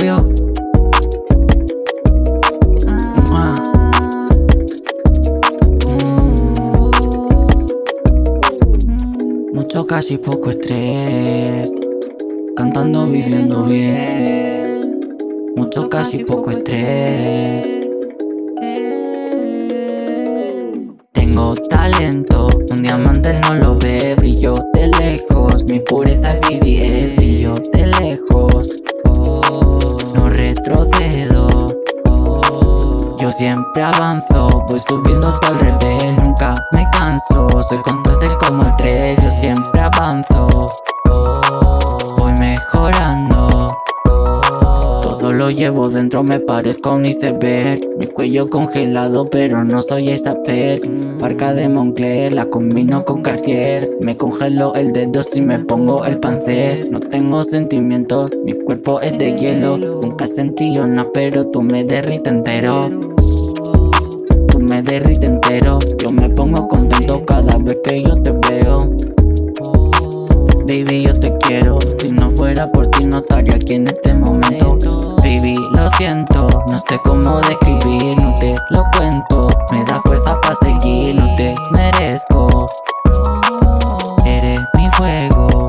Mm. Mucho casi poco estrés. Cantando viviendo bien. Mucho casi poco estrés. Tengo talento, un diamante no lo ve. Brillo de lejos, mi pureza es vivir. Brillo de lejos, siempre avanzo, voy subiendo todo al revés Nunca me canso, soy constante como el tren Yo siempre avanzo. Voy mejorando. Todo lo llevo dentro, me parezco a un iceberg. Mi cuello congelado, pero no soy per Parca de Moncler, la combino con Cartier. Me congelo el dedo si me pongo el panzer. No tengo sentimientos, mi cuerpo es de hielo. Nunca sentí nada, pero tú me derrites entero me derrites entero Yo me pongo contento cada vez que yo te veo. Baby, yo te quiero. Si no fuera por ti no estaría aquí en este momento. Baby, lo siento. No sé cómo describir, no te lo cuento. Me da fuerza para seguir, no te merezco. Eres mi fuego.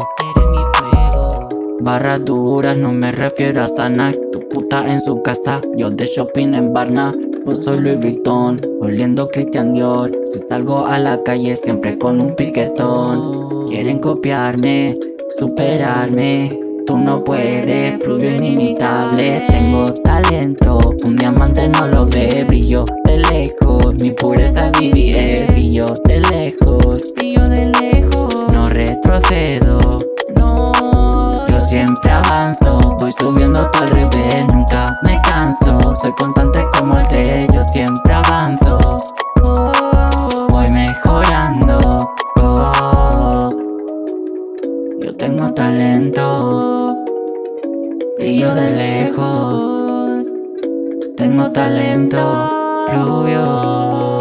Barras duras, no me refiero a sanas Tu puta en su casa, yo de shopping en Barna Pues soy Louis Vuitton, oliendo Christian Dior. Si salgo a la calle siempre con un piquetón. Quieren copiarme, superarme. Tú no puedes, rubio inimitable. Tengo talento, un diamante no lo ve. Brillo de lejos, mi pureza viviré. Brillo de lejos, brillo de lejos. No retrocedo, no. Yo siempre avanzo, voy subiendo todo al constante como el tren Yo siempre avanzo. Voy mejorando. Yo tengo talento. Brillo de lejos. Tengo talento Rubio